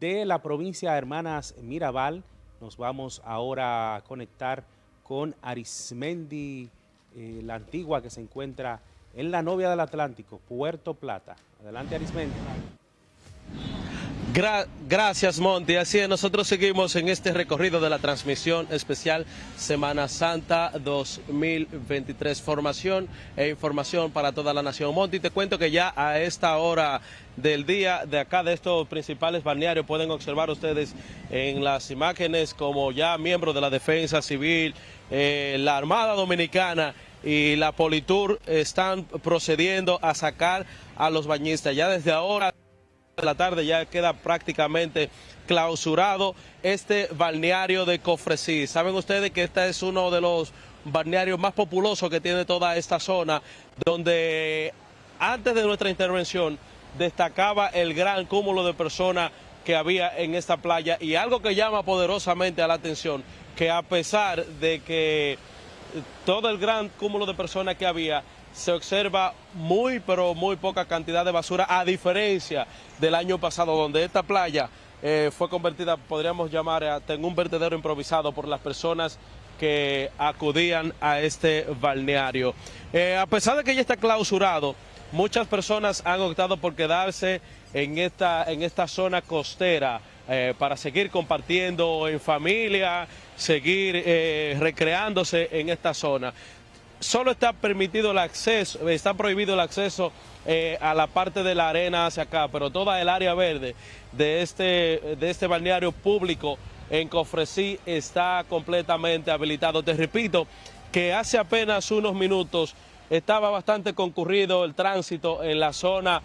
de la provincia de Hermanas Mirabal. Nos vamos ahora a conectar con Arismendi, eh, la antigua que se encuentra en la novia del Atlántico, Puerto Plata. Adelante Arismendi gracias Monty, así es, nosotros seguimos en este recorrido de la transmisión especial Semana Santa 2023, formación e información para toda la nación. Monty, te cuento que ya a esta hora del día de acá de estos principales balnearios pueden observar ustedes en las imágenes como ya miembros de la Defensa Civil, eh, la Armada Dominicana y la Politur están procediendo a sacar a los bañistas. Ya desde ahora de la tarde ya queda prácticamente clausurado este balneario de Cofresí. Saben ustedes que este es uno de los balnearios más populosos que tiene toda esta zona, donde antes de nuestra intervención destacaba el gran cúmulo de personas que había en esta playa y algo que llama poderosamente a la atención, que a pesar de que todo el gran cúmulo de personas que había, se observa muy, pero muy poca cantidad de basura, a diferencia del año pasado, donde esta playa eh, fue convertida, podríamos llamar, en un vertedero improvisado por las personas que acudían a este balneario. Eh, a pesar de que ya está clausurado, muchas personas han optado por quedarse en esta, en esta zona costera eh, para seguir compartiendo en familia, seguir recreándose en esta zona solo está permitido el acceso, está prohibido el acceso eh, a la parte de la arena hacia acá, pero toda el área verde de este, de este balneario público en Cofresí está completamente habilitado. Te repito que hace apenas unos minutos estaba bastante concurrido el tránsito en la zona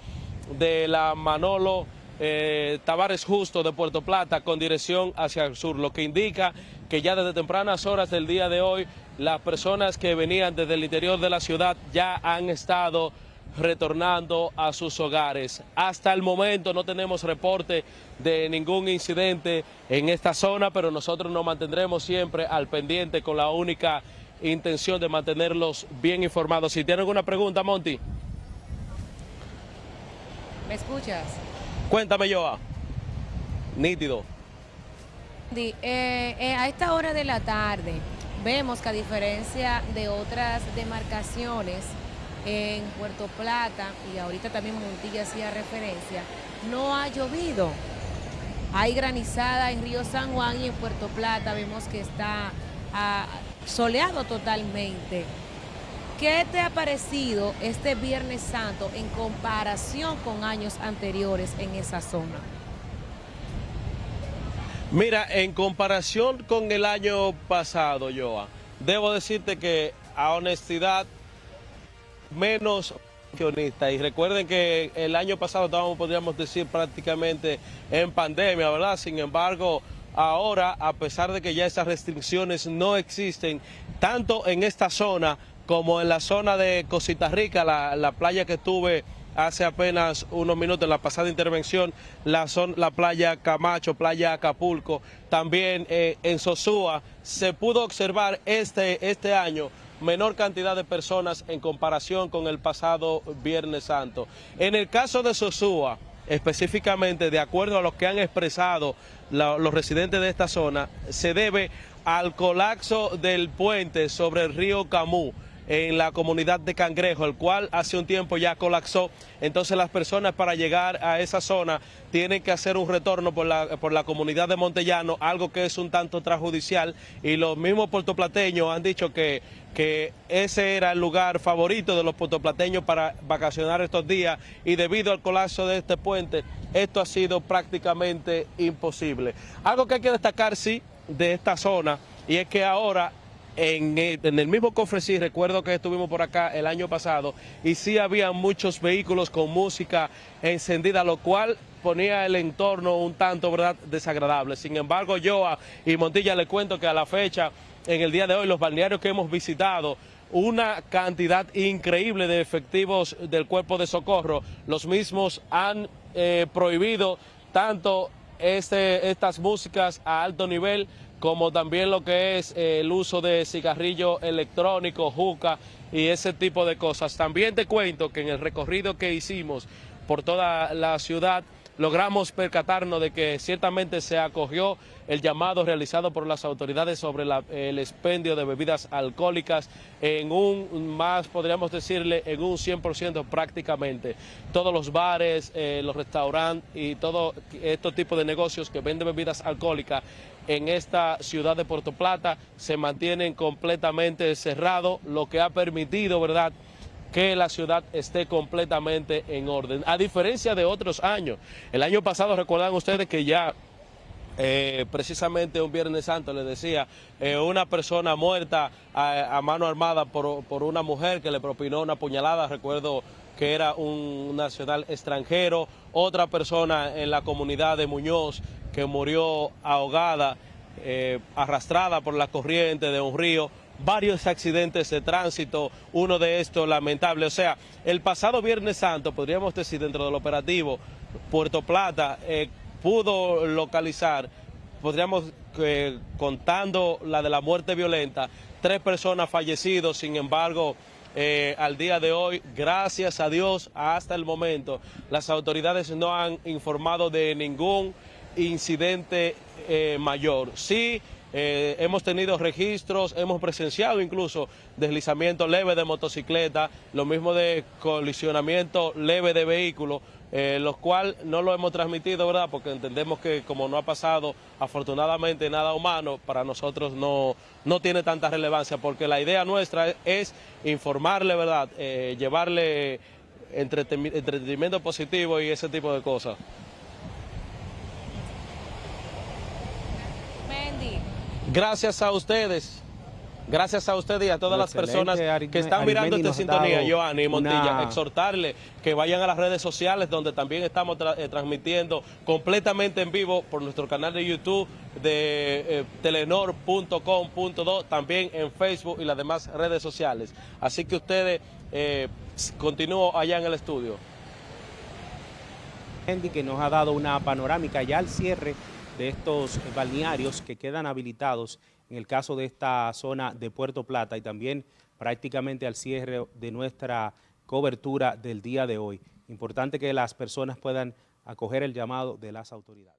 de la Manolo eh, Tavares Justo de Puerto Plata con dirección hacia el sur, lo que indica que ya desde tempranas horas del día de hoy las personas que venían desde el interior de la ciudad ya han estado retornando a sus hogares. Hasta el momento no tenemos reporte de ningún incidente en esta zona, pero nosotros nos mantendremos siempre al pendiente con la única intención de mantenerlos bien informados. Si tienen alguna pregunta, Monty. ¿Me escuchas? Cuéntame, Joa. Nítido. Eh, eh, a esta hora de la tarde vemos que a diferencia de otras demarcaciones en Puerto Plata, y ahorita también Montilla hacía referencia, no ha llovido. Hay granizada en Río San Juan y en Puerto Plata vemos que está ah, soleado totalmente. ¿Qué te ha parecido este Viernes Santo en comparación con años anteriores en esa zona? Mira, en comparación con el año pasado, Joa, debo decirte que a honestidad menos y recuerden que el año pasado estábamos, podríamos decir, prácticamente en pandemia, ¿verdad? Sin embargo, ahora, a pesar de que ya esas restricciones no existen, tanto en esta zona como en la zona de Cosita Rica, la, playa que estuve hace apenas unos minutos en la pasada intervención, la, la playa Camacho, playa Acapulco, también eh, en Sosúa, se pudo observar este, este año menor cantidad de personas en comparación con el pasado Viernes Santo. En el caso de Sosúa, específicamente de acuerdo a lo que han expresado los residentes de esta zona, se debe al colapso del puente sobre el río Camú en la comunidad de Cangrejo, el cual hace un tiempo ya colapsó. Entonces las personas para llegar a esa zona tienen que hacer un retorno por la, por la comunidad de Montellano, algo que es un tanto transjudicial. Y los mismos puertoplateños han dicho que, que ese era el lugar favorito de los puertoplateños para vacacionar estos días y debido al colapso de este puente, esto ha sido prácticamente imposible. Algo que hay que destacar, sí, de esta zona y es que ahora en el, mismo cofre sí, recuerdo que estuvimos por acá el año pasado y sí había muchos vehículos con música encendida, lo cual ponía el entorno un tanto ¿verdad? desagradable. Sin embargo, yo y Montilla le cuento que a la fecha, en el día de hoy, los balnearios que hemos visitado, una cantidad increíble de efectivos del cuerpo de socorro, los mismos han eh, prohibido tanto este, estas músicas a alto nivel como también lo que es eh, el uso de cigarrillo electrónico, juca y ese tipo de cosas. También te cuento que en el recorrido que hicimos por toda la ciudad logramos percatarnos de que ciertamente se acogió el llamado realizado por las autoridades sobre el expendio de bebidas alcohólicas en un, más podríamos decirle, en un 100% prácticamente. Todos los bares, eh, los restaurantes y todo estos tipos de negocios que venden bebidas alcohólicas en esta ciudad de Puerto Plata se mantienen completamente cerrados, lo que ha permitido, ¿verdad?, que la ciudad esté completamente en orden. A diferencia de otros años, el año pasado recuerdan ustedes que ya eh, precisamente un Viernes Santo, les decía, eh, una persona muerta a, mano armada por, una mujer que le propinó una puñalada, recuerdo que era un nacional extranjero, otra persona en la comunidad de Muñoz que murió ahogada, eh, arrastrada por la corriente de un río, varios accidentes de tránsito, uno de estos lamentable. O sea, el pasado Viernes Santo, podríamos decir dentro del operativo, Puerto Plata eh, pudo localizar, podríamos, eh, contando la de la muerte violenta, tres personas fallecidas, sin embargo, eh, al día de hoy, gracias a Dios, hasta el momento, las autoridades no han informado de ningún incidente mayor. Sí, eh, hemos tenido registros, hemos presenciado incluso deslizamiento leve de motocicleta, lo mismo de colisionamiento leve de vehículos, eh, los cuales no lo hemos transmitido, ¿verdad? Porque entendemos que como no ha pasado afortunadamente nada humano, para nosotros no, no tiene tanta relevancia, porque la idea nuestra es informarle, ¿verdad? Eh, llevarle entretenimiento positivo y ese tipo de cosas. Gracias a ustedes. Gracias a ustedes y a todas las personas que están mirando esta sintonía, Joanny y Montilla, exhortarle que vayan a las redes sociales donde también estamos eh, transmitiendo completamente en vivo por nuestro canal de YouTube de eh, telenor.com.do, también en Facebook y las demás redes sociales. Así que ustedes eh, continúen allá en el estudio. Andy que nos ha dado una panorámica ya al cierre de estos balnearios que quedan habilitados en el caso de esta zona de Puerto Plata y también prácticamente al cierre de nuestra cobertura del día de hoy. Importante que las personas puedan acoger el llamado de las autoridades.